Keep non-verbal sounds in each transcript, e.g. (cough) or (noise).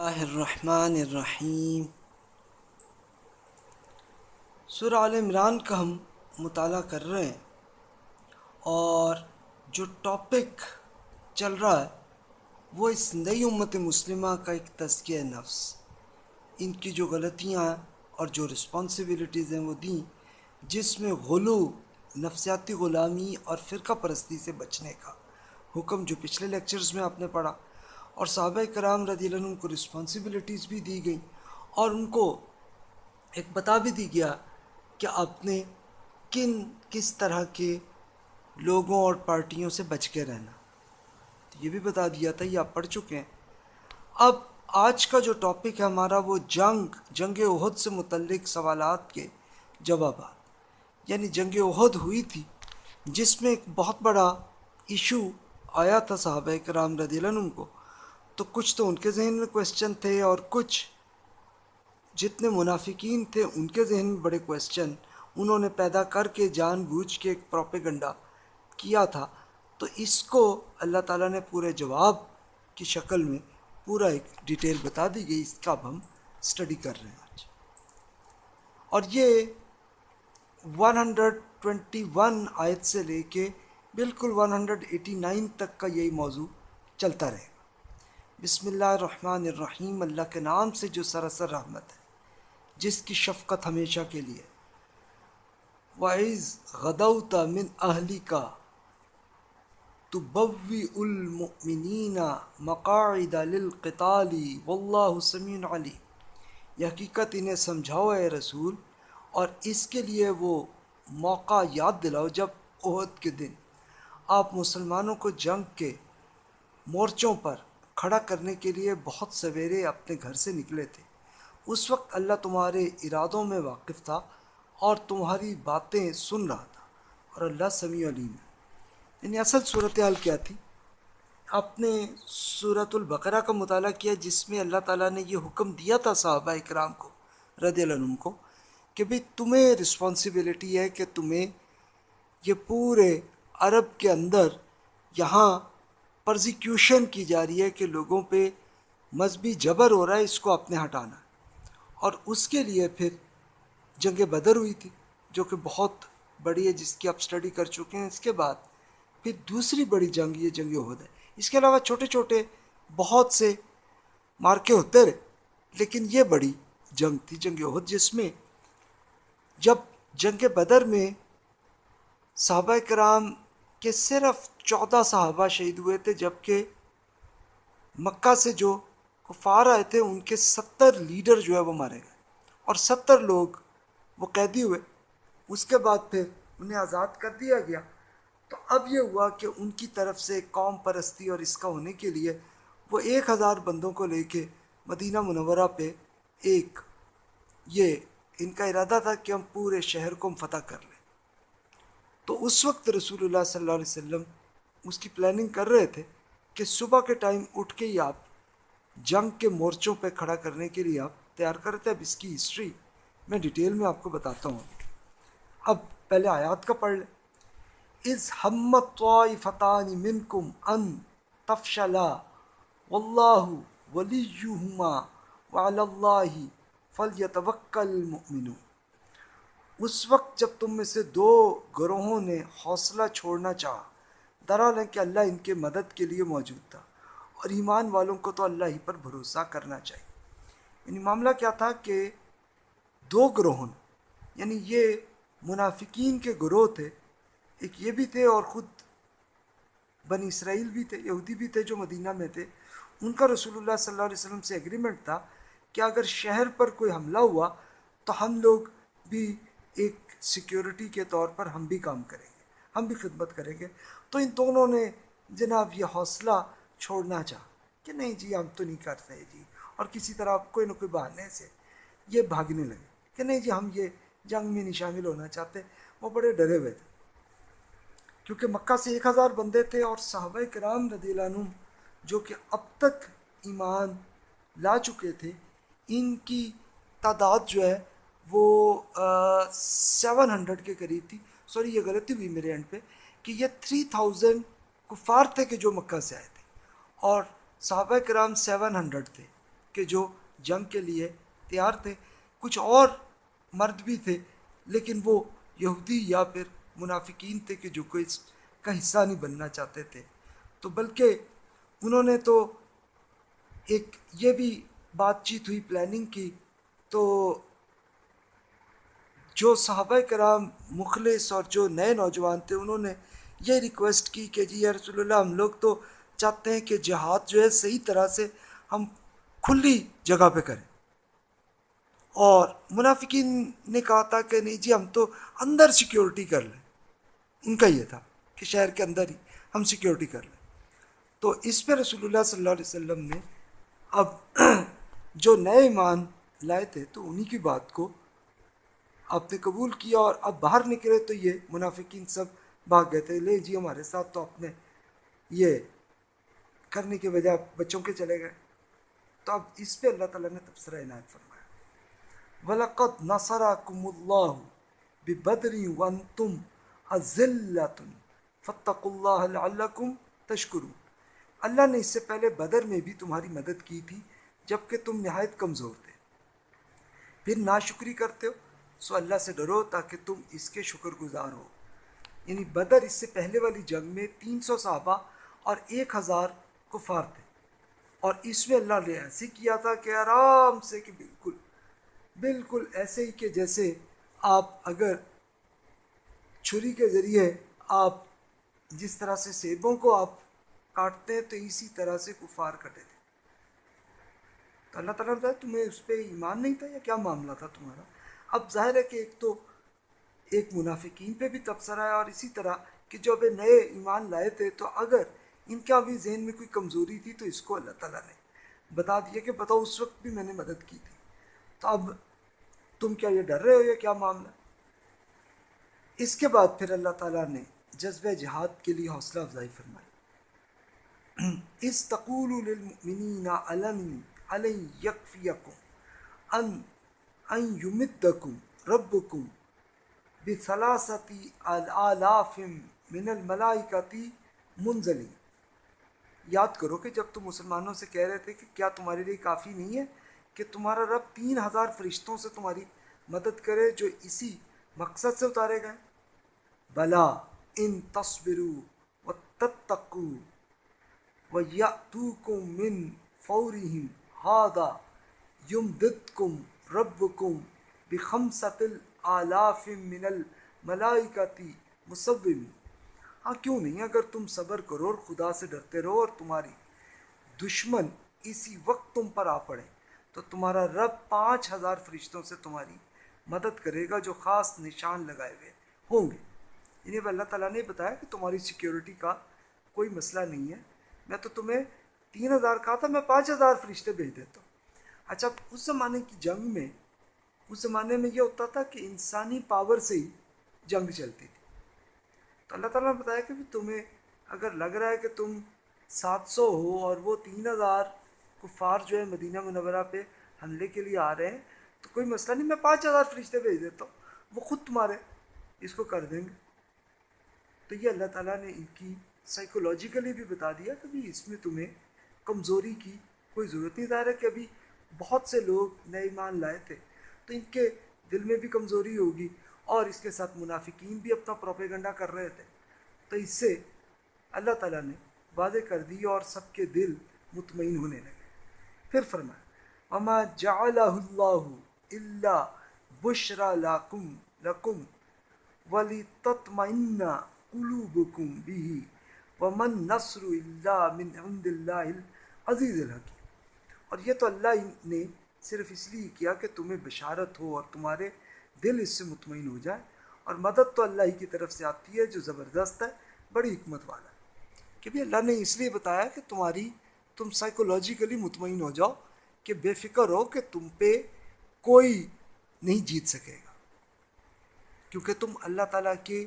اللہ الرحمن الرحیم۔ سورہ عال عمران کا ہم مطالعہ کر رہے ہیں اور جو ٹاپک چل رہا ہے، وہ اس نئی امت مسلمہ کا ایک تزکیہ نفس۔ ان کی جو غلطیاں ہیں اور جو رسپانسبلٹیز ہیں وہ دیں، جس میں غلو، نفسیاتی غلامی اور فرقہ پرستی سے بچنے کا۔ حکم جو پچھلے لیکچرز میں آپ نے پڑھا اور صحابہ کرام رضی اللہ عنہ کو رسپانسبلٹیز بھی دی گئیں اور ان کو ایک بتا بھی دی گیا کہ آپ نے کن کس طرح کے لوگوں اور پارٹیوں سے بچ کے رہنا۔ تو یہ بھی بتا دیا تھا، یہ آپ پڑھ چکے ہیں۔ اب آج کا جو ٹاپک ہے ہمارا وہ جنگ جنگ عہد سے متعلق سوالات کے جوابات۔ یعنی جنگ عہد ہوئی تھی، جس میں ایک بہت بڑا ایشو آیا تھا صحابہ کرام رضی اللہ عنہ کو۔ تو کچھ تو ان کے ذہن میں کویسچن تھے اور کچھ جتنے منافقین تھے ان کے ذہن میں بڑے کویسچن انہوں نے پیدا کر کے جان بوجھ کے ایک پروپیگنڈا کیا تھا۔ تو اس کو اللہ تعالیٰ نے پورے جواب کی شکل میں پورا ایک ڈیٹیل بتا دی گئی، اس کا اب ہم اسٹڈی کر رہے ہیں آج۔ اور یہ ون ہنڈریڈ ٹوینٹی ون آیت سے لے کے بالکل ون ہنڈریڈ ایٹی نائن تک کا یہی موضوع چلتا رہے۔ گا بسم اللہ الرحمن الرحیم، اللہ کے نام سے جو سراسر رحمت ہے، جس کی شفقت ہمیشہ کے لیے۔ وعز غدوت من اہلی کا تو بوی المؤمنین مقاعد للقتال واللہ سمیع علی یہ حقیقت انہیں سمجھاؤ اے رسول، اور اس کے لیے وہ موقع یاد دلاؤ جب عہد کے دن آپ مسلمانوں کو جنگ کے مورچوں پر کھڑا کرنے کے لیے بہت سویرے اپنے گھر سے نکلے تھے۔ اس وقت اللہ تمہارے ارادوں میں واقف تھا اور تمہاری باتیں سن رہا تھا اور اللہ سمیع علیم ہے۔ یعنی اصل صورتحال کیا تھی؟ آپ نے صورت البقرہ کا مطالعہ کیا جس میں اللہ تعالیٰ نے یہ حکم دیا تھا صحابہ اکرام کو رضی اللہ عنہ کو کہ بھئی تمہیں رسپانسبلٹی ہے کہ تمہیں یہ پورے عرب کے اندر یہاں پرزیکیوشن کی جا رہی ہے کہ لوگوں پہ مذہبی جبر ہو رہا ہے اس کو اپنے ہٹانا۔ اور اس کے لیے پھر جنگ بدر ہوئی تھی، جو کہ بہت بڑی ہے، جس کی آپ سٹڈی کر چکے ہیں۔ اس کے بعد پھر دوسری بڑی جنگ، یہ جنگ عہد ہے۔ اس کے علاوہ چھوٹے چھوٹے بہت سے مارکے ہوتے رہے، لیکن یہ بڑی جنگ تھی، جنگ عہد جس میں جب جنگ بدر میں صحابہ کرام کے صرف چودہ صحابہ شہید ہوئے تھے، جبکہ مکہ سے جو کفار آئے تھے، ان کے ستر لیڈر جو ہے وہ مارے گئے۔ اور ستر لوگ وہ قیدی ہوئے۔ اس کے بعد پھر انہیں آزاد کر دیا گیا۔ تو اب یہ ہوا کہ ان کی طرف سے قوم پرستی اور اس کا ہونے کے لیے وہ ایک ہزار بندوں کو لے کے مدینہ منورہ پہ ایک یہ ان کا ارادہ تھا کہ ہم پورے شہر کو ہم فتح کر لیں۔ تو اس وقت رسول اللہ صلی اللہ علیہ وسلم اس کی پلاننگ کر رہے تھے کہ صبح کے ٹائم اٹھ کے ہی آپ جنگ کے مورچوں پہ کھڑا کرنے کے لیے آپ تیار کرتے اب اس کی ہسٹری میں ڈیٹیل میں آپ کو بتاتا ہوں۔ اب پہلے آیات کا پڑھ لیں۔ از ہمت طائفتان منکم ان تفشلا واللہ ولیہما وعلی اللہ فلیتوکل المؤمنون۔ اس وقت جب تم میں سے دو گروہوں نے حوصلہ چھوڑنا چاہا درال ہے کہ اللہ ان کے مدد کے لیے موجود تھا۔ اور ایمان والوں کو تو اللہ ہی پر بھروسہ کرنا چاہیے۔ یعنی معاملہ کیا تھا کہ دو گروہوں یعنی یہ منافقین کے گروہ تھے، ایک یہ بھی تھے اور خود بنی اسرائیل بھی تھے، یہودی بھی تھے جو مدینہ میں تھے۔ ان کا رسول اللہ صلی اللہ علیہ وسلم سے ایگریمنٹ تھا کہ اگر شہر پر کوئی حملہ ہوا تو ہم لوگ بھی ایک سیکیورٹی کے طور پر ہم بھی کام کریں گے، ہم بھی خدمت کریں گے۔ تو ان دونوں نے جناب یہ حوصلہ چھوڑنا چاہ کہ نہیں جی ہم تو نہیں کرتے جی۔ اور کسی طرح کوئی نہ کوئی بہانے سے یہ بھاگنے لگے کہ نہیں جی ہم یہ جنگ میں نہیں شامل ہونا چاہتے۔ وہ بڑے ڈرے ہوئے تھے۔ کیونکہ مکہ سے ایک ہزار بندے تھے اور صحابہ کرام رضی اللہ عنہ جو کہ اب تک ایمان لا چکے تھے، ان کی تعداد جو ہے وہ سیون ہنڈریڈ کے قریب تھی۔ سوری یہ غلطی ہوئی میرے اینڈ پہ کہ یہ تھری تھاؤزینڈ کفار تھے کہ جو مکہ سے آئے تھے۔ اور صحابہ کرام سیون ہنڈریڈ تھے کہ جو جنگ کے لیے تیار تھے۔ کچھ اور مرد بھی تھے، لیکن وہ یہودی یا پھر منافقین تھے کہ جو کوئی اس کا حصہ نہیں بننا چاہتے تھے۔ تو بلکہ انہوں نے تو ایک یہ بھی بات چیت ہوئی پلاننگ کی۔ تو جو صحابہ کرام مخلص اور جو نئے نوجوان تھے، انہوں نے یہ ریکویسٹ کی کہ جی یا رسول اللہ، ہم لوگ تو چاہتے ہیں کہ جہاد جو ہے صحیح طرح سے ہم کھلی جگہ پہ کریں۔ اور منافقین نے کہا تھا کہ نہیں جی ہم تو اندر سیکیورٹی کر لیں۔ ان کا یہ تھا کہ شہر کے اندر ہی ہم سیکیورٹی کر لیں۔ تو اس پہ رسول اللہ صلی اللہ علیہ وسلم نے اب (clears throat) جو نئے ایمان لائے تھے، تو انہی کی بات کو آپ نے قبول کیا اور اب باہر نکلے تو یہ منافقین سب بھاگ گئے تھے۔ لے جی ہمارے ساتھ تو آپ نے یہ کرنے کے بجائے بچوں کے چلے گئے۔ تو اب اس پہ اللہ تعالیٰ نے تبصرہ عنایت فرمایا۔ وَلَقَدْ نَصَرَكُمُ اللَّهُ بِبَدْرِ وَانْتُمْ أَذِلَّةٌ فَاتَّقُوا اللَّهَ لَعَلَّكُمْ تَشْكُرُونَ۔ اللہ نے اس سے پہلے بدر میں بھی تمہاری مدد کی تھی، جبکہ تم نہایت کمزور تھے۔ پھر ناشکری کرتے ہو سو اللہ سے ڈرو تاکہ تم اس کے شکر گزار ہو۔ یعنی بدر اس سے پہلے والی جنگ میں تین سو صحابہ اور ایک ہزار کفار تھے۔ اور اس میں اللہ نے ایسے کیا تھا کہ آرام سے کہ بالکل بالکل ایسے ہی کہ جیسے آپ اگر چھری کے ذریعے آپ جس طرح سے سیبوں کو آپ کاٹتے ہیں تو اسی طرح سے کفار کٹے تھے۔ تو اللہ تعالیٰ نے تمہیں اس پہ ایمان نہیں تھا یا کیا معاملہ تھا تمہارا؟ اب ظاہر ہے کہ ایک تو ایک منافقین پہ بھی تبصرہ ہے اور اسی طرح کہ جو ابھی نئے ایمان لائے تھے، تو اگر ان کا بھی ذہن میں کوئی کمزوری تھی تو اس کو اللہ تعالیٰ نے بتا دیا کہ بتاؤ، اس وقت بھی میں نے مدد کی تھی۔ تو اب تم کیا یہ ڈر رہے ہو یا کیا معاملہ؟ اس کے بعد پھر اللہ تعالیٰ نے جذبہ جہاد کے لیے حوصلہ افزائی فرمائی۔ (clears throat) اس تقول للمؤمنین علم علی یکفیکم ان ان یمدکم ربکم بثلاثتی آلاف من الملائکتی منزلی یاد کرو کہ جب تم مسلمانوں سے کہہ رہے تھے کہ کیا تمہارے لیے کافی نہیں ہے کہ تمہارا رب تین ہزار فرشتوں سے تمہاری مدد کرے جو اسی مقصد سے اتارے گئے۔ بلا ان تصبرو و تتقو و یاتوکم من فورہم ہادا یمددکم ربکم بخمسۃ الالاف من الملائکتی مصومی ہاں کیوں نہیں؟ اگر تم صبر کرو اور خدا سے ڈرتے رہو اور تمہاری دشمن اسی وقت تم پر آ پڑے، تو تمہارا رب پانچ ہزار فرشتوں سے تمہاری مدد کرے گا جو خاص نشان لگائے ہوئے ہوں گے۔ یعنی اللہ تعالیٰ نے بتایا کہ تمہاری سیکیورٹی کا کوئی مسئلہ نہیں ہے۔ میں تو تمہیں تین ہزار کہا تھا، میں پانچ ہزار فرشتے بھیج دیتا ہوں۔ اچھا اس زمانے کی جنگ میں، اس زمانے میں یہ ہوتا تھا کہ انسانی پاور سے ہی جنگ چلتی تھی۔ تو اللہ تعالیٰ نے بتایا کہ تمہیں اگر لگ رہا ہے کہ تم سات سو ہو اور وہ تین ہزار کفار جو ہے مدینہ منورہ پہ حملے کے لیے آ رہے ہیں، تو کوئی مسئلہ نہیں، میں پانچ ہزار فرشتے بھیج دیتا ہوں، وہ خود تمہارے اس کو کر دیں گے۔ تو یہ اللہ تعالیٰ نے ان کی سائیکولوجیکلی بھی بتا دیا کہ بھی اس میں تمہیں کمزوری کی کوئی ضرورت نہیں، ظاہر ہے کہ ابھی بہت سے لوگ نئے ایمان لائے تھے۔ تو ان کے دل میں بھی کمزوری ہوگی اور اس کے ساتھ منافقین بھی اپنا پروپیگنڈا کر رہے تھے۔ تو اس سے اللہ تعالیٰ نے واضح کر دی اور سب کے دل مطمئن ہونے لگے۔ پھر فرمایا اما جعلہ اللہ اللہ بشرا لاکم لکم ولی تطمئن قلوبکم بھی ومن نصر اللہ من عند اللہ العزیز الحکیم اور یہ تو اللہ نے صرف اس لیے کیا کہ تمہیں بشارت ہو اور تمہارے دل اس سے مطمئن ہو جائے اور مدد تو اللہ ہی کی طرف سے آتی ہے، جو زبردست ہے، بڑی حکمت والا ہے۔ کہ بھی اللہ نے اس لیے بتایا کہ تمہاری، تم سائیکولوجیکلی مطمئن ہو جاؤ کہ بے فکر ہو کہ تم پہ کوئی نہیں جیت سکے گا۔ کیونکہ تم اللہ تعالیٰ کے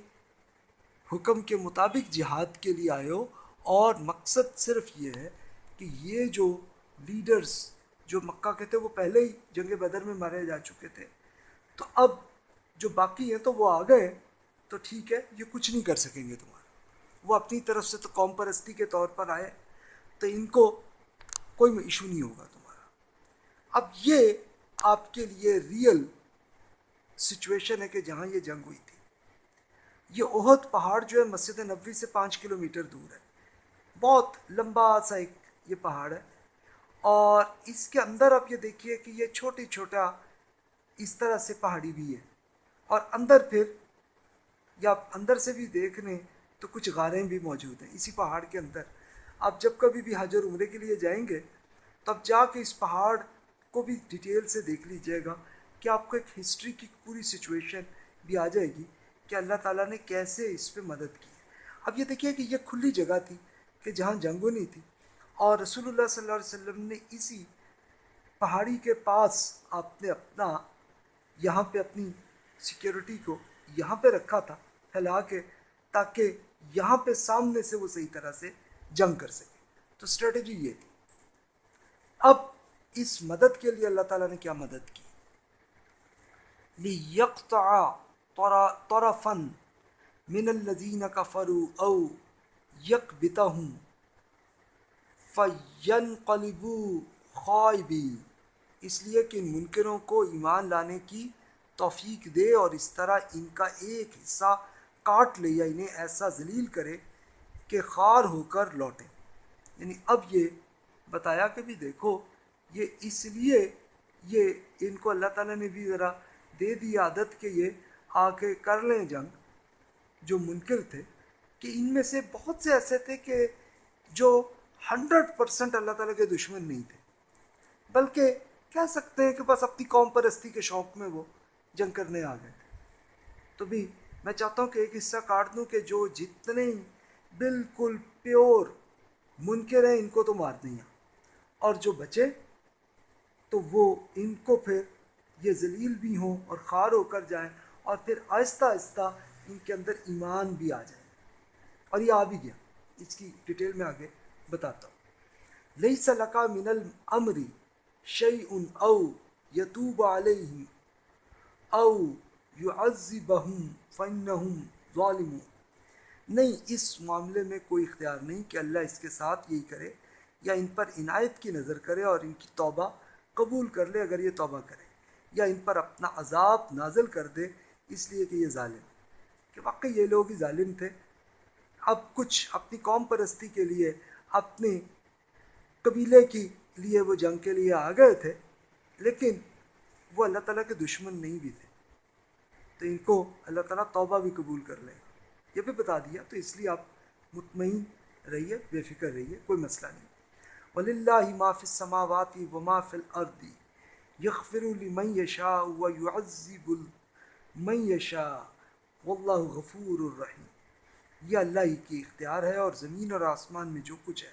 حکم کے مطابق جہاد کے لیے آئے ہو اور مقصد صرف یہ ہے کہ یہ جو لیڈرز جو مکہ کے تھے، وہ پہلے ہی جنگ بدر میں مارے جا چکے تھے۔ تو اب جو باقی ہیں تو وہ آ گئے، تو ٹھیک ہے، یہ کچھ نہیں کر سکیں گے تمہارا۔ وہ اپنی طرف سے تو قوم پرستی کے طور پر آئے، تو ان کو کوئی ایشو نہیں ہوگا تمہارا۔ اب یہ آپ کے لیے ریئل سچویشن ہے کہ جہاں یہ جنگ ہوئی تھی۔ یہ اہد پہاڑ جو ہے، مسجد نبوی سے پانچ کلومیٹر دور ہے۔ بہت لمبا سا ایک یہ پہاڑ ہے۔ اور اس کے اندر آپ یہ دیکھیے کہ یہ چھوٹی چھوٹا اس طرح سے پہاڑی بھی ہے۔ اور اندر پھر یا آپ اندر سے بھی دیکھ لیں تو کچھ غاریں بھی موجود ہیں اسی پہاڑ کے اندر۔ آپ جب کبھی بھی حاجر عمرے کے لیے جائیں گے تو اب جا کے اس پہاڑ کو بھی ڈیٹیل سے دیکھ لیجیے گا کہ آپ کو ایک ہسٹری کی پوری سچویشن بھی آ جائے گی کہ اللہ تعالیٰ نے کیسے اس پہ مدد کی۔ اب یہ دیکھیے کہ یہ کھلی جگہ تھی کہ جہاں جنگ نہیں تھی۔ اور رسول اللہ صلی اللہ علیہ وسلم نے اسی پہاڑی کے پاس آپ نے اپنا یہاں پہ اپنی سیکیورٹی کو یہاں پہ رکھا تھا، پھیلا کے، تاکہ یہاں پہ سامنے سے وہ صحیح طرح سے جنگ کر سکے۔ تو اسٹریٹجی یہ تھی۔ اب اس مدد کے لیے اللہ تعالیٰ نے کیا مدد کی؟ طَرَفًا مِنَ الَّذِينَ كَفَرُوا أَوْ يَقْبِتَهُمْ فَيَنْقَلِبُوا خَائِبِينَ اس لیے کہ ان منکروں کو ایمان لانے کی توفیق دے اور اس طرح ان کا ایک حصہ کاٹ لے یا انہیں ایسا ذلیل کرے کہ خار ہو کر لوٹیں یعنی اب یہ بتایا کہ بھی دیکھو، یہ اس لیے یہ ان کو اللہ تعالیٰ نے بھی ذرا دے دی عادت کہ یہ آ کے کر لیں جنگ، جو منکر تھے، کہ ان میں سے بہت سے ایسے تھے کہ جو ہنڈریڈ پرسنٹ اللہ تعالیٰ کے دشمن نہیں تھے۔ بلکہ کہہ سکتے ہیں کہ بس اپنی قوم پرستی کے شوق میں وہ جنگ کرنے آ گئے تھے۔ تو بھی میں چاہتا ہوں کہ ایک حصہ کاٹ دوں کہ جو جتنے بالکل پیور منکر ہیں، ان کو تو مار دیں۔ اور جو بچے، تو وہ ان کو پھر یہ ذلیل بھی ہوں اور خار ہو کر جائیں اور پھر آہستہ آہستہ ان کے اندر ایمان بھی آ جائے۔ اور یہ آ بھی گیا۔ اس کی ڈیٹیل میں آگے بتاتا ہوں۔ لئی سلقہ من المری شعی ان او یتوب علیہ او یو عزی بہم فن ظالم نہیں، اس معاملے میں کوئی اختیار نہیں کہ اللہ اس کے ساتھ یہی کرے یا ان پر عنایت کی نظر کرے اور ان کی توبہ قبول کر لے اگر یہ توبہ کرے یا ان پر اپنا عذاب نازل کر دے، اس لیے کہ یہ ظالم۔ کہ واقعی یہ لوگ ہی ظالم تھے۔ اب کچھ اپنی قوم پرستی کے لیے اپنے قبیلے کی لیے وہ جنگ کے لیے آ گئے تھے، لیکن وہ اللہ تعالیٰ کے دشمن نہیں بھی تھے۔ تو ان کو اللہ تعالیٰ توبہ بھی قبول کر لے یہ بھی بتا دیا، تو اس لیے آپ مطمئن رہیے، بے فکر رہیے، کوئی مسئلہ نہیں۔ ولی اللہ معاف سماواتی و معاف الردی یغفر لمن یشاء و یعذب من یشاء واللہ غفور الرحیم یہ اللہ ہی کی اختیار ہے اور زمین اور آسمان میں جو کچھ ہے،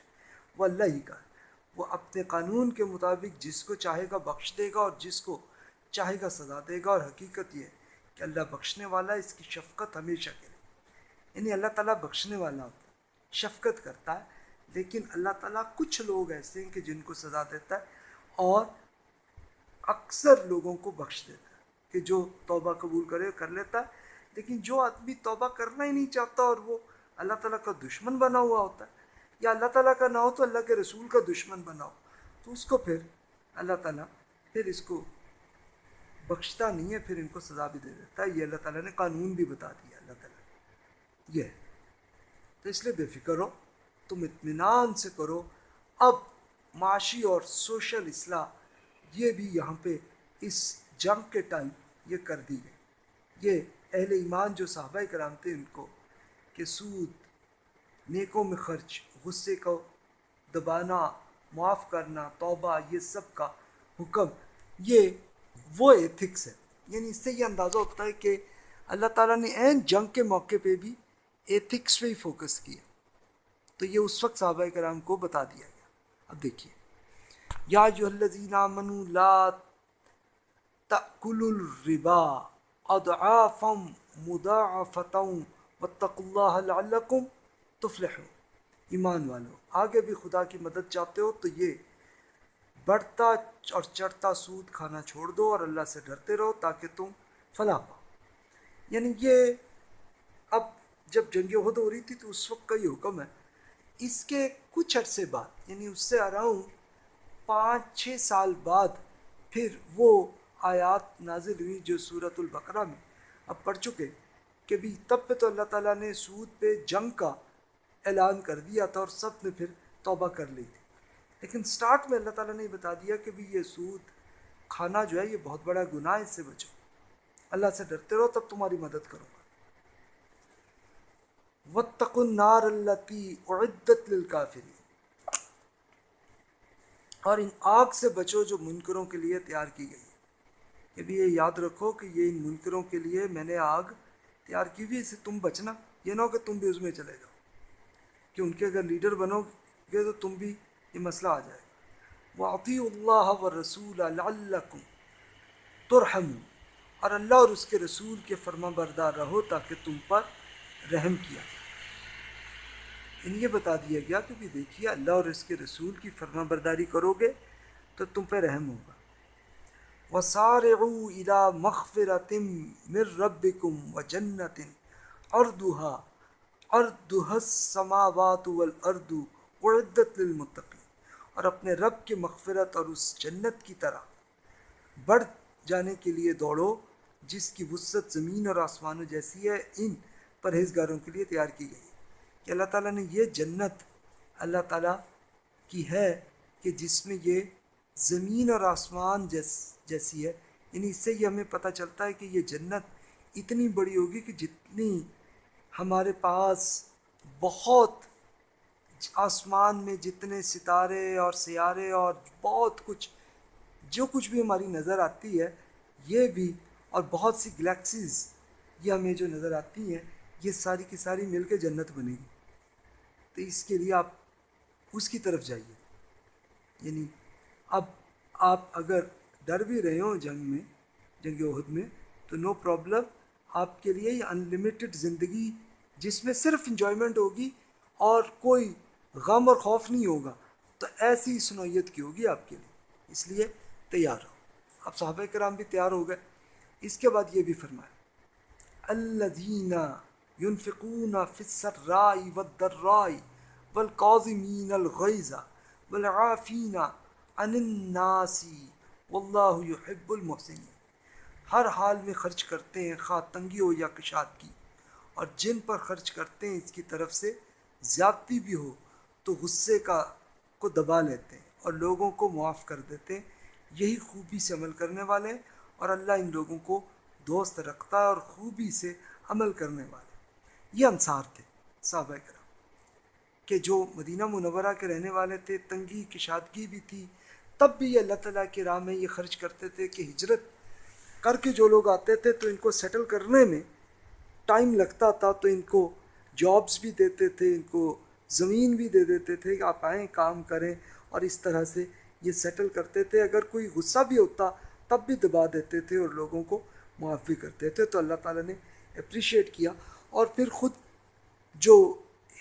وہ اللہ ہی کا ہے۔ وہ اپنے قانون کے مطابق جس کو چاہے گا بخش دے گا اور جس کو چاہے گا سزا دے گا۔ اور حقیقت یہ ہے کہ اللہ بخشنے والا اس کی شفقت ہمیشہ کے لیے۔ یعنی اللہ تعالیٰ بخشنے والا ہوتا ہے، شفقت کرتا ہے، لیکن اللہ تعالیٰ کچھ لوگ ایسے ہیں کہ جن کو سزا دیتا ہے اور اکثر لوگوں کو بخش دیتا ہے، کہ جو توبہ قبول کرے، کر لیتا ہے لیکن جو آدمی توبہ کرنا ہی نہیں چاہتا اور وہ اللہ تعالیٰ کا دشمن بنا ہوا ہوتا ہے، یا اللہ تعالیٰ کا نہ ہو تو اللہ کے رسول کا دشمن بنا ہو۔ تو اس کو پھر اللہ تعالیٰ پھر اس کو بخشتا نہیں ہے، پھر ان کو سزا بھی دے دیتا ہے۔ یہ اللہ تعالیٰ نے قانون بھی بتا دیا اللہ تعالیٰ۔ یہ تو اس لیے بے فکر ہو، تم اطمینان سے کرو۔ اب معاشی اور سوشل اصلاح، یہ بھی یہاں پہ اس جنگ کے ٹائم یہ کر دی گئی۔ یہ اہل ایمان جو صحابہ کرام تھے، ان کو کہ سود، نیکوں میں خرچ، غصے کو دبانا، معاف کرنا، توبہ، یہ سب کا حکم، یہ وہ ایتھکس ہے۔ یعنی اس سے یہ اندازہ ہوتا ہے کہ اللہ تعالیٰ نے عین جنگ کے موقع پہ بھی ایتھکس پہ ہی فوکس کیا۔ تو یہ اس وقت صحابہ کرام کو بتا دیا گیا۔ اب دیکھیے۔ یا جو الذین آمنوا لا تأکلوا الربا۔ اضعافا مضاعفتا واتقوا اللہ لعلکم تفلحون۔ ایمان والو، آگے بھی خدا کی مدد چاہتے ہو تو یہ بڑھتا اور چڑھتا سود کھانا چھوڑ دو اور اللہ سے ڈرتے رہو تاکہ تم فلاح پاؤ۔ یعنی یہ اب جب جنگ عہد ہو رہی تھی تو اس وقت کا یہ حکم ہے۔ اس کے کچھ عرصے بعد یعنی اس سے اراؤنڈ پانچ چھ سال بعد، پھر وہ آیات نازل ہوئی جو صورت البقرہ میں۔ اب پڑھ چکے کہ بھی تب پہ تو اللہ تعالیٰ نے سود پہ جنگ کا اعلان کر دیا تھا اور سب نے پھر توبہ کر لی تھی۔ لیکن سٹارٹ میں اللہ تعالیٰ نے بتا دیا کہ بھی یہ سود کھانا جو ہے یہ بہت بڑا گناہ ہے، اس سے بچو۔ اللہ سے ڈرتے رہو، تب تمہاری مدد کروں گا۔ وَاتَّقُ النَّارَ الَّتِي اُعِدَّتْ لِلْكَافِرِينَ۔ اور ان آگ سے بچو جو منکروں کے لیے تیار کی گئی۔ کہ بھی یہ یاد رکھو کہ یہ ان منکروں کے لیے میں نے آگ تیار کی ہوئی اسے تم بچنا۔ یہ نہ ہو کہ تم بھی اس میں چلے جاؤ۔ کہ ان کے اگر لیڈر بنو گے تو تم بھی یہ مسئلہ آ جائے۔ وہ عطی اللہ و رسول اللہ ترحم اور اللہ اور اس کے رسول کے فرما بردار رہو تاکہ تم پر رحم کیا جائے۔ ان یہ بتا دیا گیا کہ بھی دیکھیے، اللہ اور اس کے رسول کی فرما برداری کرو گے تو تم پہ رحم ہوگا۔ وَسَارِعُوا إِلَى مَغْفِرَةٍ مِّن رَبِّكُمْ وَجَنَّةٍ أَرْضُهَا أَرْضُهَا السَّمَاوَاتُ وَالْأَرْضُ اُعِدَّتْ لِلْمُتَّقِينَ۔ اور اپنے رب کی مغفرت اور اس جنت کی طرح بڑھ جانے کے لیے دوڑو، جس کی وسعت زمین اور آسمانوں جیسی ہے، ان پرہیزگاروں کے لیے تیار کی گئی۔ کہ اللہ تعالیٰ نے یہ جنت اللہ تعالیٰ کی ہے کہ جس میں یہ زمین اور آسمان جیس جیسی ہے۔ یعنی اس سے یہ ہمیں پتہ چلتا ہے کہ یہ جنت اتنی بڑی ہوگی کہ جتنی ہمارے پاس بہت آسمان میں جتنے ستارے اور سیارے اور بہت کچھ، جو کچھ بھی ہماری نظر آتی ہے، یہ بھی اور بہت سی گلیکسیز یہ ہمیں جو نظر آتی ہیں، یہ ساری کی ساری مل کے جنت بنے گی۔ تو اس کے لیے آپ اس کی طرف جائیے۔ یعنی اب آپ اگر ڈر بھی رہے ہوں جنگ میں، جنگ عہد میں، تو نو پرابلم آپ کے لیے یہ انلمیٹڈ زندگی جس میں صرف انجوائمنٹ ہوگی اور کوئی غم اور خوف نہیں ہوگا، تو ایسی سنویت کی ہوگی آپ کے لیے۔ اس لیے تیار ہو اب صحابہ کرام بھی تیار ہو گئے۔ اس کے بعد یہ بھی فرمایا، الذین ينفقون في السراء والضراء والقاظمين الغيظ والعافين عن الناس واللہ يحب المحسنین۔ ہر حال میں خرچ کرتے ہیں خواہ تنگی ہو یا کشاد کی، اور جن پر خرچ کرتے ہیں اس کی طرف سے زیادتی بھی ہو تو غصے کا، کو دبا لیتے ہیں اور لوگوں کو معاف کر دیتے ہیں۔ یہی خوبی سے عمل کرنے والے ہیں اور اللہ ان لوگوں کو دوست رکھتا ہے اور خوبی سے عمل کرنے والے یہ انصار تھے، صحابہ کرام، کہ جو مدینہ منورہ کے رہنے والے تھے، تنگی، کشادگی بھی تھی تب بھی یہ اللہ تعالیٰ کی راہ میں یہ خرچ کرتے تھے کہ ہجرت کر کے جو لوگ آتے تھے تو ان کو سیٹل کرنے میں ٹائم لگتا تھا، تو ان کو جابس بھی دیتے تھے، ان کو زمین بھی دے دیتے تھے کہ آپ آئیں، کام کریں اور اس طرح سے یہ سیٹل کرتے تھے۔ اگر کوئی غصہ بھی ہوتا تب بھی دبا دیتے تھے اور لوگوں کو معاف بھی کرتے تھے۔ تو اللہ تعالیٰ نے اپریشیٹ کیا اور پھر خود جو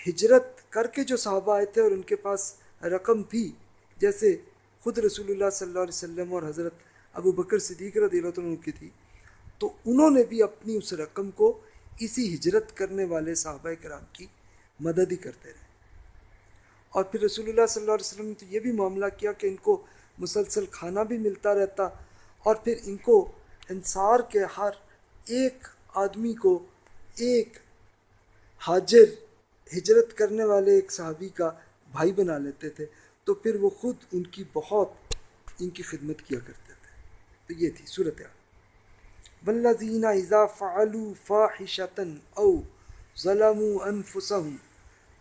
ہجرت کر کے جو صحابہ آئے تھے اور ان کے پاس رقم تھی، جیسے خود رسول اللہ صلی اللہ علیہ وسلم اور حضرت ابو بکر صدیق رضی اللہ عنہ کی تھی۔ تو انہوں نے بھی اپنی اس رقم کو اسی ہجرت کرنے والے صحابہ کرام کی مدد ہی کرتے رہے۔ اور پھر رسول اللہ صلی اللہ علیہ وسلم نے تو یہ بھی معاملہ کیا کہ ان کو مسلسل کھانا بھی ملتا رہتا اور پھر ان کو انصار کے ہر ایک آدمی کو ایک حاجر ہجرت کرنے والے ایک صحابی کا بھائی بنا لیتے تھے۔ تو پھر وہ خود ان کی بہت ان کی خدمت کیا کرتے تھے۔ تو یہ تھی صورت والذین اذا فعلوا فاحشة او ظلموا انفسهم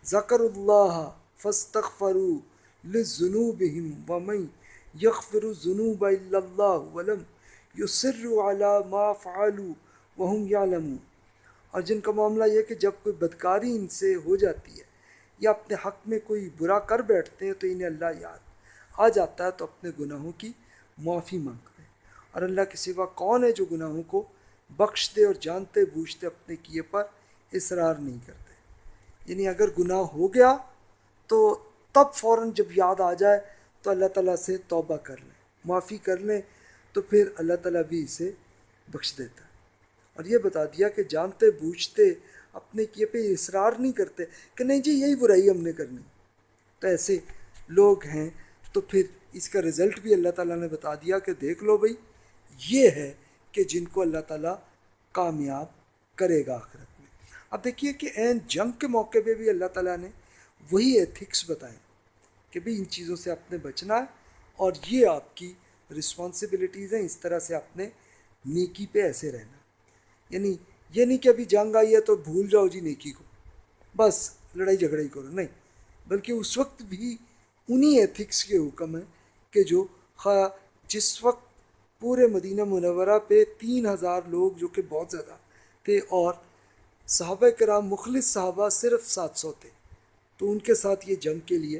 ذکر اللہ فاستغفروا لذنوبهم ومن يغفر الذنوب الا اللہ ولم يصروا على ما فعلوا وهم يعلمون۔ اور جن کا معاملہ یہ کہ جب کوئی بدکاری ان سے ہو جاتی ہے یا اپنے حق میں کوئی برا کر بیٹھتے ہیں تو انہیں اللہ یاد آ جاتا ہے تو اپنے گناہوں کی معافی مانگتے ہیں اور اللہ کے سوا کون ہے جو گناہوں کو بخش دے اور جانتے بوجھتے اپنے کیے پر اصرار نہیں کرتے؟ یعنی اگر گناہ ہو گیا تو تب فوراً جب یاد آ جائے تو اللہ تعالیٰ سے توبہ کر لیں، معافی کر لیں تو پھر اللہ تعالیٰ بھی اسے بخش دیتا ہے۔ اور یہ بتا دیا کہ جانتے بوجھتے اپنے کیے پہ اصرار نہیں کرتے کہ نہیں جی یہی برائی ہم نے کرنی۔ تو ایسے لوگ ہیں، تو پھر اس کا رزلٹ بھی اللہ تعالیٰ نے بتا دیا کہ دیکھ لو بھائی، یہ ہے کہ جن کو اللہ تعالیٰ کامیاب کرے گا آخرت میں۔ اب دیکھیے کہ این جنگ کے موقع پہ بھی اللہ تعالیٰ نے وہی ایتھکس بتائیں کہ بھئی ان چیزوں سے آپ نے بچنا ہے اور یہ آپ کی رسپانسبلٹیز ہیں، اس طرح سے آپ نے نیکی پہ ایسے رہنا۔ یعنی یہ نہیں کہ ابھی جنگ آئی ہے تو بھول جاؤ جی نیکی کو۔ بس لڑائی جھگڑائی کرو۔ نہیں، بلکہ اس وقت بھی انہی ایتھکس کے حکم ہیں کہ جو خواہ جس وقت پورے مدینہ منورہ پہ تین ہزار لوگ جو کہ بہت زیادہ تھے اور صحابہ کرام، مخلص صحابہ صرف سات سو تھے، تو ان کے ساتھ یہ جنگ کے لیے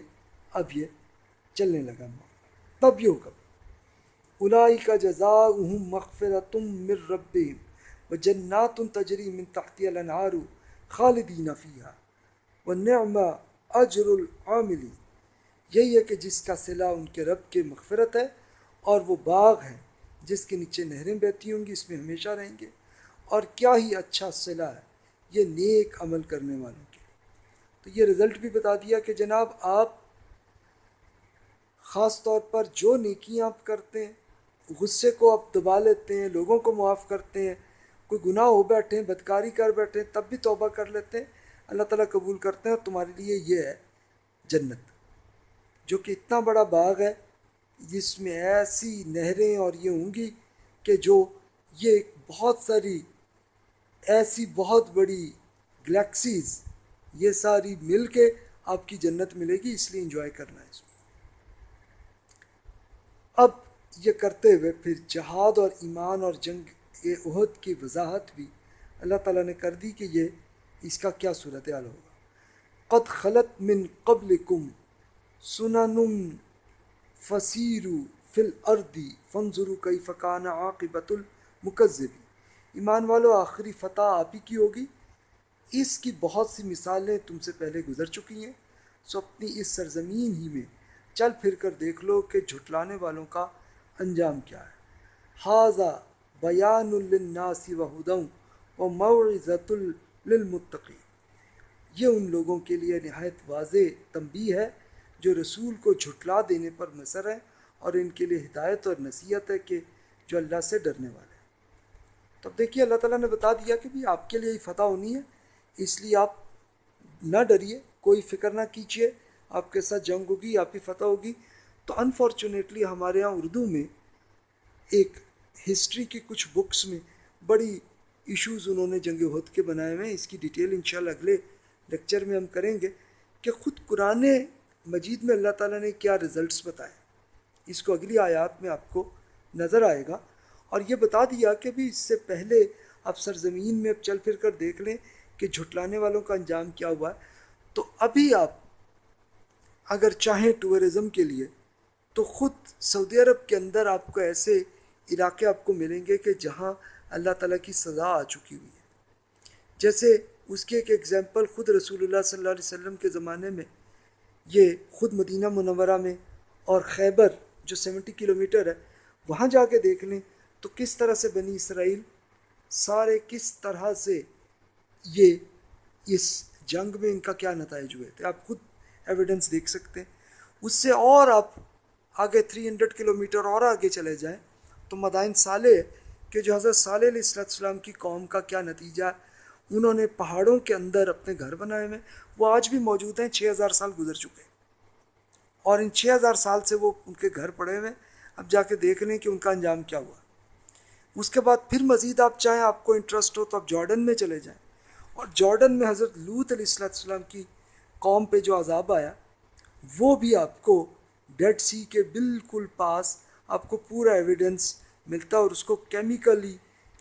اب یہ چلنے لگا۔ تب یہ حکم الائی کا جزا مغفر تم مر رب و جنات تجری من تحتی الانہار خالدین فیہا و نعم اجر العاملی یہی ہے کہ جس کا صلہ ان کے رب کے مغفرت ہے اور وہ باغ ہیں جس کے نیچے نہریں بہتی ہوں گی، اس میں ہمیشہ رہیں گے۔ اور کیا ہی اچھا صلہ ہے یہ نیک عمل کرنے والوں کے تو یہ رزلٹ بھی بتا دیا کہ جناب آپ خاص طور پر جو نیکیاں آپ کرتے ہیں، غصے کو آپ دبا لیتے ہیں، لوگوں کو معاف کرتے ہیں کوئی گناہ ہو بیٹھے ہیں، بدکاری کر بیٹھے ہیں، تب بھی توبہ کر لیتے ہیں۔ اللہ تعالیٰ قبول کرتے ہیں اور تمہارے لیے یہ ہے جنت۔ جو کہ اتنا بڑا باغ ہے جس میں ایسی نہریں اور یہ ہوں گی کہ جو یہ بہت ساری، ایسی بہت بڑی گلیکسیز، یہ ساری مل کے آپ کی جنت ملے گی، اس لیے انجوائے کرنا ہے اس میں اب یہ کرتے ہوئے پھر جہاد اور ایمان اور جنگ عہد کی وضاحت بھی اللہ تعالیٰ نے کر دی کہ یہ اس کا کیا صورت حال ہوگا۔ قد خلط من قبل کم سننم فصیرو فل اردی فنظرو کئی فقان عاقبت المکذبی ایمان والو، آخری فتح آپ ہی کی ہوگی۔ اس کی بہت سی مثالیں تم سے پہلے گزر چکی ہیں۔ سو اپنی اس سرزمین ہی میں چل پھر کر دیکھ لو کہ جھٹلانے والوں کا انجام کیا ہے۔ حاضہ بیان للناس و ہدوں و معزت للمتقی یہ ان لوگوں کے لیے نہایت واضح تنبی ہے جو رسول کو جھٹلا دینے پر مصر ہے اور ان کے لیے ہدایت اور نصیحت ہے کہ جو اللہ سے ڈرنے والے ہیں۔ تو اب دیکھیے اللہ تعالیٰ نے بتا دیا کہ بھی آپ کے لیے ہی فتح ہونی ہے، اس لیے آپ نہ ڈریے، کوئی فکر نہ کیجیے، آپ کے ساتھ جنگ ہوگی، آپ کی فتح ہوگی۔ تو انفارچونیٹلی ہمارے یہاں اردو میں ایک ہسٹری کی کچھ بکس میں بڑی ایشوز انہوں نے جنگ ہد کے بنائے ہوئے ہیں۔ اس کی ڈیٹیل انشاءاللہ اگلے لیکچر میں ہم کریں گے کہ خود قرآن مجید میں اللہ تعالیٰ نے کیا رزلٹس بتائے۔ اس کو اگلی آیات میں آپ کو نظر آئے گا۔ اور یہ بتا دیا کہ بھی اس سے پہلے آپ سرزمین میں اب چل پھر کر دیکھ لیں کہ جھٹلانے والوں کا انجام کیا ہوا ہے۔ تو ابھی آپ اگر چاہیں ٹورزم کے لیے تو خود سعودی عرب کے اندر آپ کو ایسے علاقے آپ کو ملیں گے کہ جہاں اللہ تعالیٰ کی سزا آ چکی ہوئی ہے۔ جیسے اس کی ایک ایگزامپل خود رسول اللہ صلی اللہ علیہ وسلم کے زمانے میں، یہ خود مدینہ منورہ میں اور خیبر جو سیونٹی کلومیٹر ہے، وہاں جا کے دیکھ لیں تو کس طرح سے بنی اسرائیل، سارے کس طرح سے یہ، اس جنگ میں ان کا کیا نتائج ہوئے تھے۔ آپ خود ایویڈنس دیکھ سکتے ہیں۔ اس سے اور آپ آگے تھری ہنڈریڈ کلو میٹر اور آگے چلے جائیں۔ تو مدائن صالح کہ جو حضرت صالح علیہ السلام کی قوم کا کیا نتیجہ ہے؟ انہوں نے پہاڑوں کے اندر اپنے گھر بنائے ہوئے وہ آج بھی موجود ہیں، چھ ہزار سال گزر چکے اور ان چھ ہزار سال سے وہ ان کے گھر پڑے ہوئے اب جا کے دیکھ لیں کہ ان کا انجام کیا ہوا۔ اس کے بعد پھر مزید آپ چاہیں، آپ کو انٹرسٹ ہو تو آپ جارڈن میں چلے جائیں۔ اور جارڈن میں حضرت لوت علیہ السلام کی قوم پہ جو عذاب آیا، وہ بھی آپ کو ڈیڈ سی کے بالکل پاس آپ کو پورا ایویڈنس ملتا اور اس کو کیمیکلی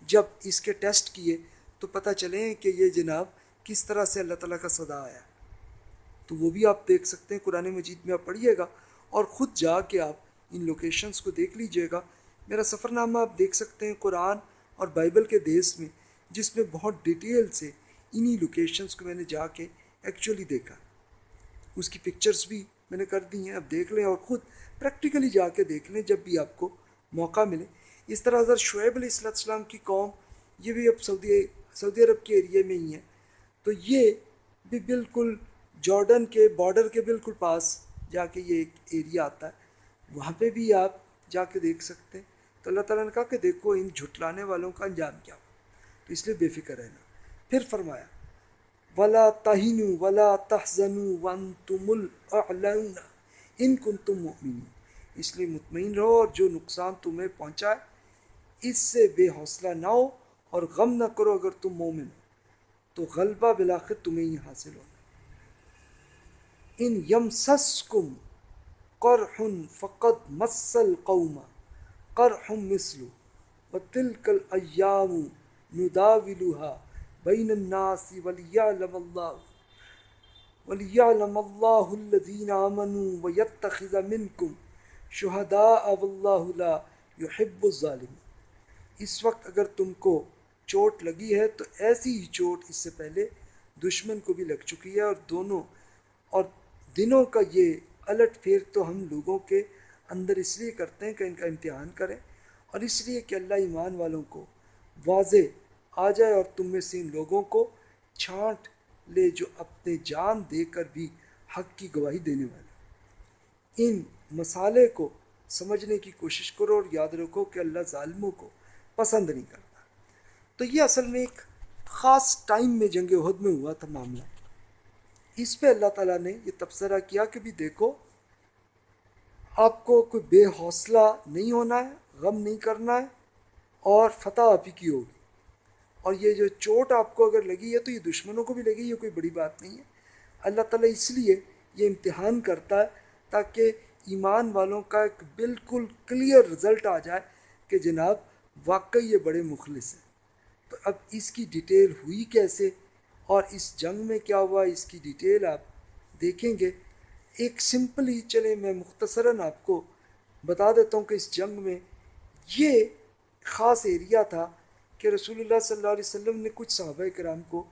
جب اس کے ٹیسٹ کیے تو پتہ چلیں کہ یہ جناب کس طرح سے اللہ تعالیٰ کا صدا آیا۔ تو وہ بھی آپ دیکھ سکتے ہیں، قرآن مجید میں آپ پڑھیے گا اور خود جا کے آپ ان لوکیشنز کو دیکھ لیجیے گا۔ میرا سفر نامہ آپ دیکھ سکتے ہیں قرآن اور بائبل کے دیس میں، جس میں بہت ڈیٹیل سے انہی لوکیشنز کو میں نے جا کے ایکچولی دیکھا۔ اس کی پکچرز بھی میں نے کر دی ہیں اب دیکھ لیں اور خود پریکٹیکلی جا کے دیکھ لیں، جب بھی آپ کو موقع ملے۔ اس طرح حضرت شعیب علیہ السلام السلام کی قوم، یہ بھی اب سعودی سعودی عرب کے ایریے میں ہی ہیں تو یہ بھی بالکل جارڈن کے بارڈر کے بالکل پاس جا کے یہ ایک ایریا آتا ہے۔ وہاں پہ بھی آپ جا کے دیکھ سکتے ہیں۔ تو اللہ تعالیٰ نے کہا کہ دیکھو، ان جھٹلانے والوں کا انجام کیا۔ ہو تو اس لیے بے فکر رہنا۔ پھر فرمایا، ولا تہین ولا تحزن ون تم ان کن تم مؤمنین۔ اس لیے مطمئن رہو اور جو نقصان تمہیں پہنچائے اس سے بے حوصلہ نہ ہو اور غم نہ کرو اگر تم مومن ہو۔ تو غلبہ بلاخر تمہیں ہی حاصل ہوگا ان یم سس کم قرحن فقط مسل قوما قرحم مسلو و تلکل ایام نداولها بین الناس ولیعلم اللہ۔ ولیعلم اللہ الذین آمنوا ویتخذ منکم شہداء واللہ لا یحب الظالم اس وقت اگر تم کو چوٹ لگی ہے تو ایسی ہی چوٹ اس سے پہلے دشمن کو بھی لگ چکی ہے اور دونوں اور دنوں کا یہ الٹ پھیر تو ہم لوگوں کے اندر اس لیے کرتے ہیں کہ ان کا امتحان کریں اور اس لیے کہ اللہ ایمان والوں کو واضح آ جائے اور تم میں سے ان لوگوں کو چھانٹ لے جو اپنے جان دے کر بھی حق کی گواہی دینے والے ان مسالے کو سمجھنے کی کوشش کرو اور یاد رکھو کہ اللہ ظالموں کو پسند نہیں کرتا۔ تو یہ اصل میں ایک خاص ٹائم میں جنگ عہد میں ہوا تھا معاملہ۔ اس پہ اللہ تعالیٰ نے یہ تبصرہ کیا کہ بھی دیکھو، آپ کو کوئی بے حوصلہ نہیں ہونا ہے، غم نہیں کرنا ہے اور فتح آپ ہی کی ہوگی۔ اور یہ جو چوٹ آپ کو اگر لگی ہے تو یہ دشمنوں کو بھی لگی، یہ کوئی بڑی بات نہیں ہے۔ اللہ تعالیٰ اس لیے یہ امتحان کرتا ہے تاکہ ایمان والوں کا ایک بالکل کلیئر رزلٹ آ جائے کہ جناب واقعی یہ بڑے مخلص ہیں۔ تو اب اس کی ڈیٹیل ہوئی کیسے؟ اور اس جنگ میں کیا ہوا؟ اس کی ڈیٹیل آپ دیکھیں گے۔ ایک سمپل ہی چلے میں مختصراً آپ کو بتا دیتا ہوں کہ اس جنگ میں یہ خاص ایریا تھا کہ رسول اللہ صلی اللہ علیہ وسلم نے کچھ صحابہ کرام کو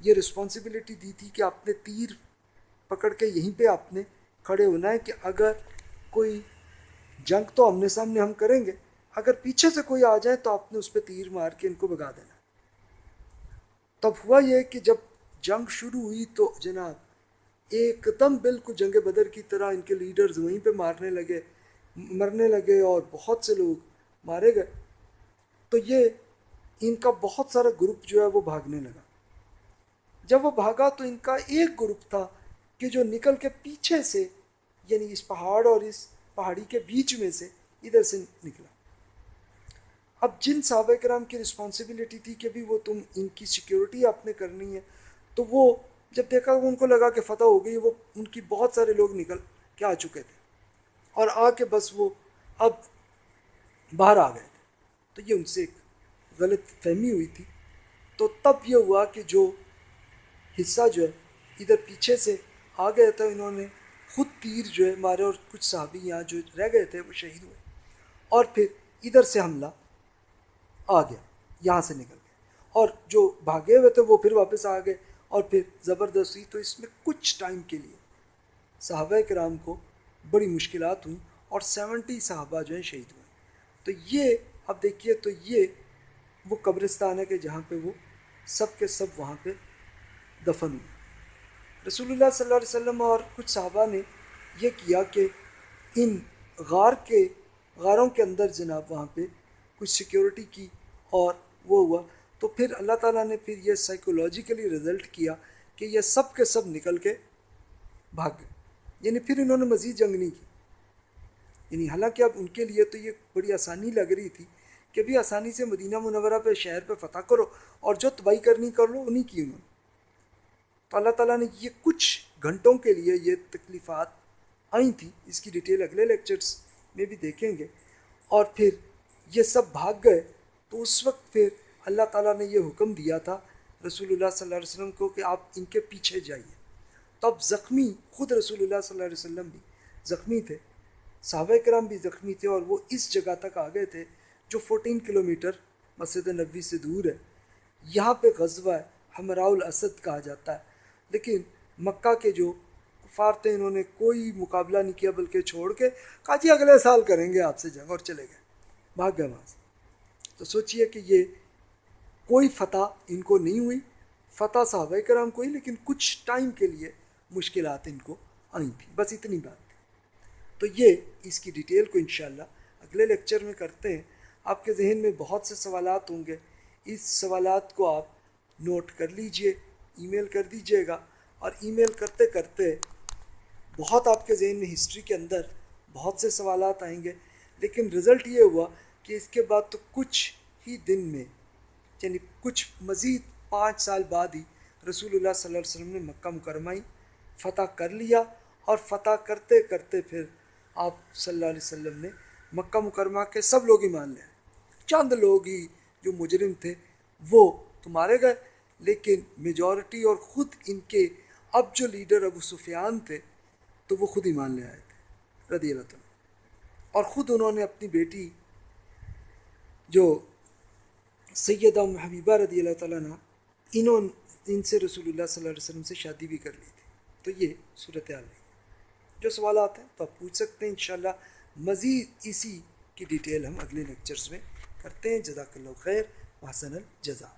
یہ رسپانسبلٹی دی تھی کہ آپ نے تیر پکڑ کے یہیں پہ آپ نے کھڑے ہونا ہے کہ اگر کوئی جنگ تو آمنے سامنے ہم کریں گے، اگر پیچھے سے کوئی آ جائے تو آپ نے اس پہ تیر مار کے ان کو بگا دینا۔ تب ہوا یہ کہ جب جنگ شروع ہوئی تو جناب ایک دم بالکل جنگ بدر کی طرح ان کے لیڈرز وہیں پہ مارنے لگے، مرنے لگے اور بہت سے لوگ مارے گئے۔ تو یہ ان کا بہت سارا گروپ جو ہے وہ بھاگنے لگا۔ جب وہ بھاگا تو ان کا ایک گروپ تھا کہ جو نکل کے پیچھے سے یعنی اس پہاڑ اور اس پہاڑی کے بیچ میں سے ادھر سے نکلا۔ اب جن صحابہ کرام کی رسپانسبلٹی تھی کہ بھی وہ تم ان کی سیکیورٹی آپ نے کرنی ہے، تو وہ جب دیکھا وہ ان کو لگا کہ فتح ہو گئی، وہ ان کی بہت سارے لوگ نکل کے آ چکے تھے۔ اور آ کے بس وہ اب باہر آ گئے تھے۔ تو یہ ان سے ایک غلط فہمی ہوئی تھی، تو تب یہ ہوا کہ جو حصہ جو ہے، ادھر پیچھے سے آ گئے تھے انہوں نے خود تیر جو ہے مارے اور کچھ صحابی یہاں جو رہ گئے تھے، وہ شہید ہوئے۔ اور پھر ادھر سے حملہ آ گیا، یہاں سے نکل گیا۔ اور جو بھاگے ہوئے تھے، وہ پھر واپس آ گئے۔ اور پھر زبردستی، تو اس میں کچھ ٹائم کے لیے صحابہ کرام کو بڑی مشکلات ہوئیں اور سیونٹی صحابہ جو ہیں شہید ہوئے۔ تو یہ، اب دیکھیے، تو یہ وہ قبرستان ہے کہ جہاں پہ وہ سب کے سب وہاں پہ دفن ہوئے رسول اللہ صلی اللہ علیہ وسلم اور کچھ صحابہ نے یہ کیا کہ ان غار کے، غاروں کے اندر جناب وہاں پہ کچھ سیکیورٹی کی اور وہ ہوا۔ تو پھر اللہ تعالیٰ نے پھر یہ سائیکولوجیکلی رزلٹ کیا کہ یہ سب کے سب نکل کے بھاگ گئے۔ یعنی پھر انہوں نے مزید جنگ نہیں کی۔ یعنی حالانکہ اب ان کے لیے تو یہ بڑی آسانی لگ رہی تھی کہ بھی آسانی سے مدینہ منورہ پہ، شہر پہ فتح کرو اور جو تباہی کرنی کر لو انہیں کی انہوں نے۔ تو اللہ تعالیٰ نے یہ کچھ گھنٹوں کے لیے یہ تکلیفات آئی تھیں۔ اس کی ڈیٹیل اگلے لیکچرس میں بھی دیکھیں گے۔ اور پھر یہ سب بھاگ گئے تو اس وقت پھر اللہ تعالیٰ نے یہ حکم دیا تھا رسول اللہ صلی اللہ علیہ وسلم کو کہ آپ ان کے پیچھے جائیے۔ تو اب زخمی خود رسول اللہ صلی اللہ علیہ وسلم بھی زخمی تھے۔ صحابہ کرام بھی زخمی تھے اور وہ اس جگہ تک آ گئے تھے جو فورٹین کلومیٹر مسجد نبوی سے دور ہے، یہاں پہ غزوہ ہے ہمراء الاسد کہا جاتا ہے۔ لیکن مکہ کے جو کفار تھے، انہوں نے کوئی مقابلہ نہیں کیا، بلکہ چھوڑ کے کہا جی اگلے سال کریں گے آپ سے جنگ اور چلے گئے۔ بھاگ گئے وہاں سے۔ تو سوچئے کہ یہ کوئی فتح ان کو نہیں ہوئی۔ فتح صحابہ کرام کوئی لیکن کچھ ٹائم کے لیے مشکلات ان کو آئیں تھیں۔ بس اتنی بات۔ تھی تو یہ اس کی ڈیٹیل کو انشاءاللہ اگلے لیکچر میں کرتے ہیں۔ آپ کے ذہن میں بہت سے سوالات ہوں گے۔ اس سوالات کو آپ نوٹ کر لیجیے ای میل کر دیجیے گا۔ اور ای میل کرتے کرتے بہت آپ کے ذہن میں ہسٹری کے اندر بہت سے سوالات آئیں گے۔ لیکن رزلٹ یہ ہوا کہ اس کے بعد تو کچھ ہی دن میں یعنی کچھ مزید پانچ سال بعد ہی رسول اللہ صلی اللہ علیہ وسلم نے مکہ مکرمہ ہی فتح کر لیا۔ اور فتح کرتے کرتے پھر آپ صلی اللہ علیہ وسلم نے مکہ مکرمہ کے سب لوگ ہی مان لیں چند لوگ ہی جو مجرم تھے، وہ تو مارے گئے لیکن میجورٹی اور خود ان کے اب جو لیڈر ابو سفیان تھے، تو وہ خود ایمان لے آئے تھے، رضی اللہ تعالیٰ۔ اور خود انہوں نے اپنی بیٹی جو سیدہ حبیبہ رضی اللہ تعالیٰ نے انہوں، ان سے رسول اللہ صلی اللہ علیہ وسلم سے شادی بھی کر لی تھی۔ تو یہ صورت حال ہے جو سوالات ہیں تو آپ پوچھ سکتے ہیں انشاءاللہ۔ مزید اسی کی ڈیٹیل ہم اگلے لیکچرز میں کرتے ہیں۔ جزاک اللہ خیر وحسن الجزا